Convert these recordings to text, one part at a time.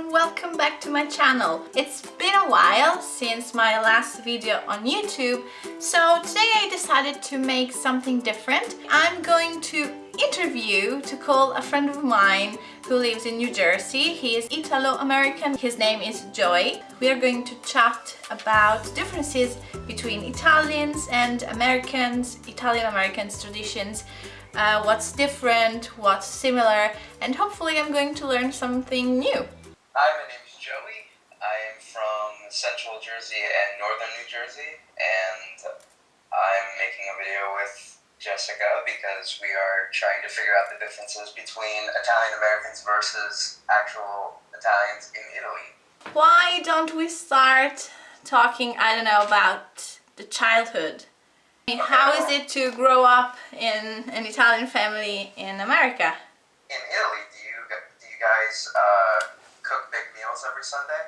and welcome back to my channel. It's been a while since my last video on YouTube, so today I decided to make something different. I'm going to interview to call a friend of mine who lives in New Jersey. He is Italo-American. His name is Joey. We are going to chat about differences between Italians and Americans, Italian-Americans traditions, uh, what's different, what's similar, and hopefully I'm going to learn something new. Hi, my name is Joey. I am from central Jersey and northern New Jersey, and I'm making a video with Jessica because we are trying to figure out the differences between Italian Americans versus actual Italians in Italy. Why don't we start talking, I don't know, about the childhood? How is it to grow up in an Italian family in America? In Italy, do you do you guys uh, meals every Sunday?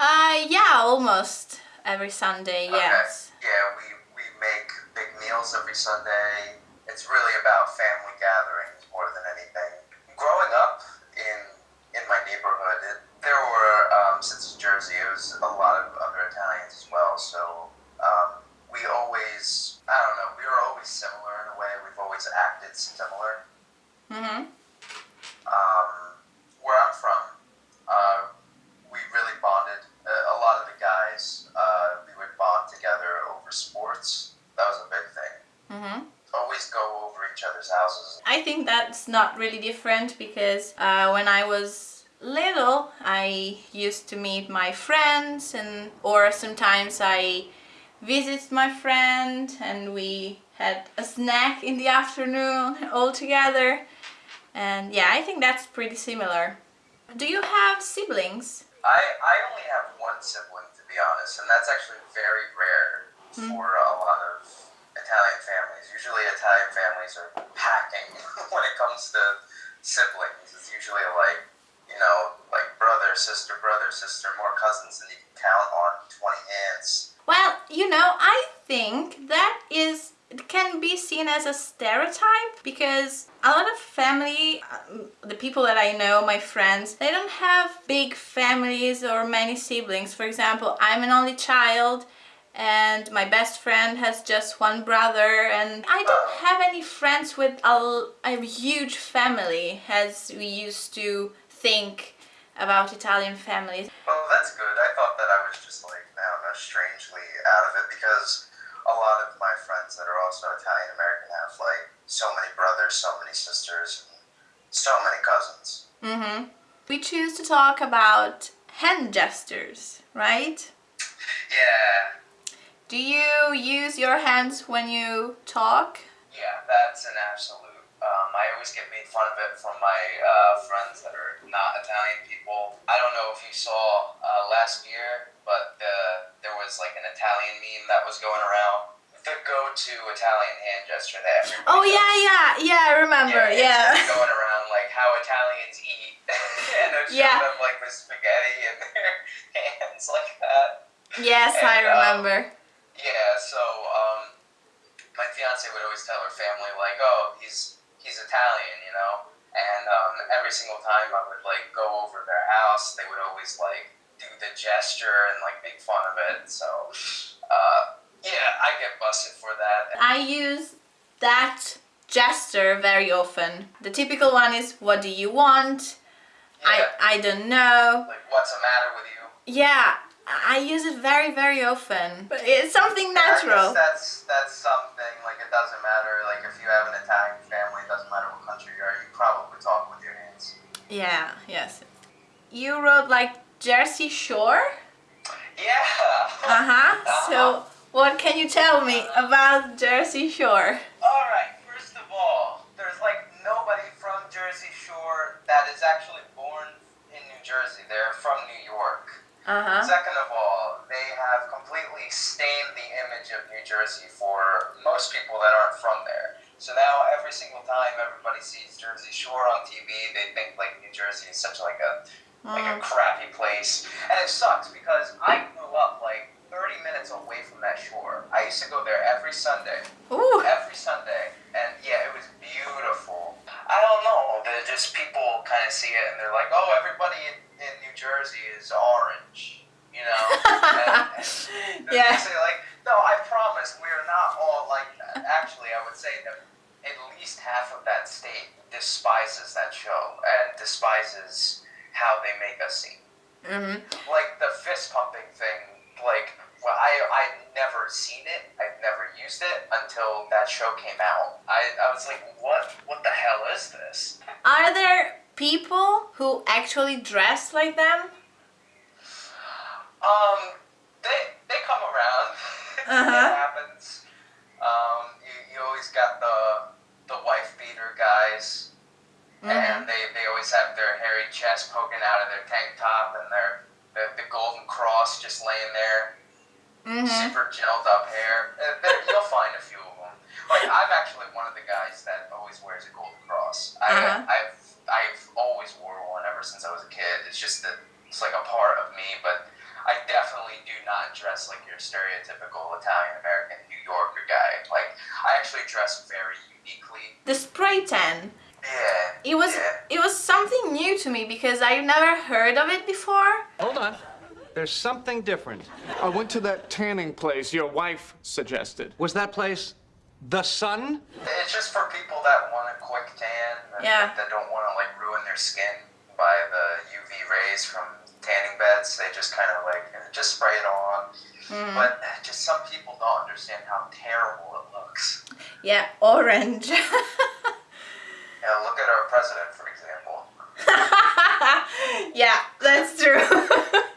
Uh, yeah, almost every Sunday, yes. Yeah, we, we make big meals every Sunday. It's really about family gatherings more than anything. Growing up in in my neighborhood, it, there were um, since Jersey, it was a lot of other Italians as well. So um, we always, I don't know, we were always similar in a way. We've always acted similar. Mm-hmm. Um, where I'm from, uh, we really bonded. A, a lot of the guys, uh, we would bond together over sports. That was a big thing. Mm-hmm. Always go over each other's houses. I think that's not really different because uh, when I was little I used to meet my friends and or sometimes I visit my friend and we had a snack in the afternoon all together and yeah I think that's pretty similar. Do you have siblings? I, I only have one sibling to be honest, and that's actually very rare for a lot of Italian families. Usually Italian families are packing when it comes to siblings. It's usually like, you know, like brother, sister, brother, sister, more cousins than you can count on 20 hands. Well, you know, I think that is can be seen as a stereotype because a lot of family, um, the people that I know, my friends, they don't have big families or many siblings. For example, I'm an only child and my best friend has just one brother and I don't have any friends with a, a huge family as we used to think about Italian families. Well, that's good. I thought that I was just like, I don't know, strangely out of it because a lot of my friends that are also Italian American have like so many brothers, so many sisters, and so many cousins. Mm-hmm. We choose to talk about hand gestures, right? Yeah, Do you use your hands when you talk? yeah, that's an absolute. Um, I always get made fun of it from my uh, friends that are not Italian people. I don't know if you saw uh, last year, but uh, there was like an Italian meme that was going around. The go-to Italian hand gesture that everybody Oh does. yeah, yeah, yeah, I remember, yeah. been going around like how Italians eat, and it shows Yeah. them like with spaghetti in their hands like that. Yes, I And, um, remember. Yeah, so um, my fiance tell her family like, "Oh, he's he's Italian," you know. And um, every single time I would like go over their house, they would always like do the gesture and like make fun of it. So uh, yeah, I get busted for that. I use that gesture very often. The typical one is, what do you want? Yeah, I, I don't know. like what's the matter with you? Yeah, I use it very, very often. But it's something natural. that's that's something like it doesn't matter. Like if you have an Italian family, it doesn't matter what country you are. You probably talk with your hands. Yeah, yes. You wrote like Jersey Shore? Yeah. Uh-huh. So what can you tell me about Jersey Shore? All right. First of all, there's like nobody from Jersey Shore that is actually born in New Jersey. They're from New York. Uh-huh. Second of all, they have completely stained the image of New Jersey for most people that aren't from there. So now every single time everybody sees Jersey Shore on TV, they think like New Jersey is such like a like a Mm. crappy place. And it sucks because I grew up like 30 minutes away from that shore. I used to go there every Sunday Ooh. every Sunday, and yeah, it was beautiful. I don't know, they're just people kind of see it and they're like, oh, everybody in, in Jersey is orange, you know? and, and Yeah. say like, no, I promise we are not all like that. Actually, I would say that at least half of that state despises that show and despises how they make us seem. hmm Like the fist pumping thing, like well, I I never seen it. I've never used it until that show came out. I, I was like, what what the hell is this? Are there people who actually dress like them? Um, they they come around. Uh-huh. it happens. Um, you, you always got the the wife beater guys, Mhm. and they, they always have their hairy chest poking out of their tank top and their the, the golden cross just laying there, hmm super gelled up hair. Uh, there, you'll find a few of them. Like I'm actually one of the guys that always wears a golden cross. I, Uh-huh. I've I've always wore one ever since I was a kid. It's just that it's like a part of me, but. I definitely do not dress like your stereotypical Italian American New Yorker guy. Like I actually dress very uniquely. The spray tan. Yeah. It was Yeah. it was something new to me because I've never heard of it before. Hold on. There's something different. I went to that tanning place your wife suggested. Was that place the sun? It's just for people that want a quick tan. Yeah. That don't want to like ruin their skin by the UV rays from tanning beds. They just kind of like just spray it on. Mm. But eh, just some people don't understand how terrible it looks. Yeah, orange. yeah, look at our president, for example. yeah, that's true.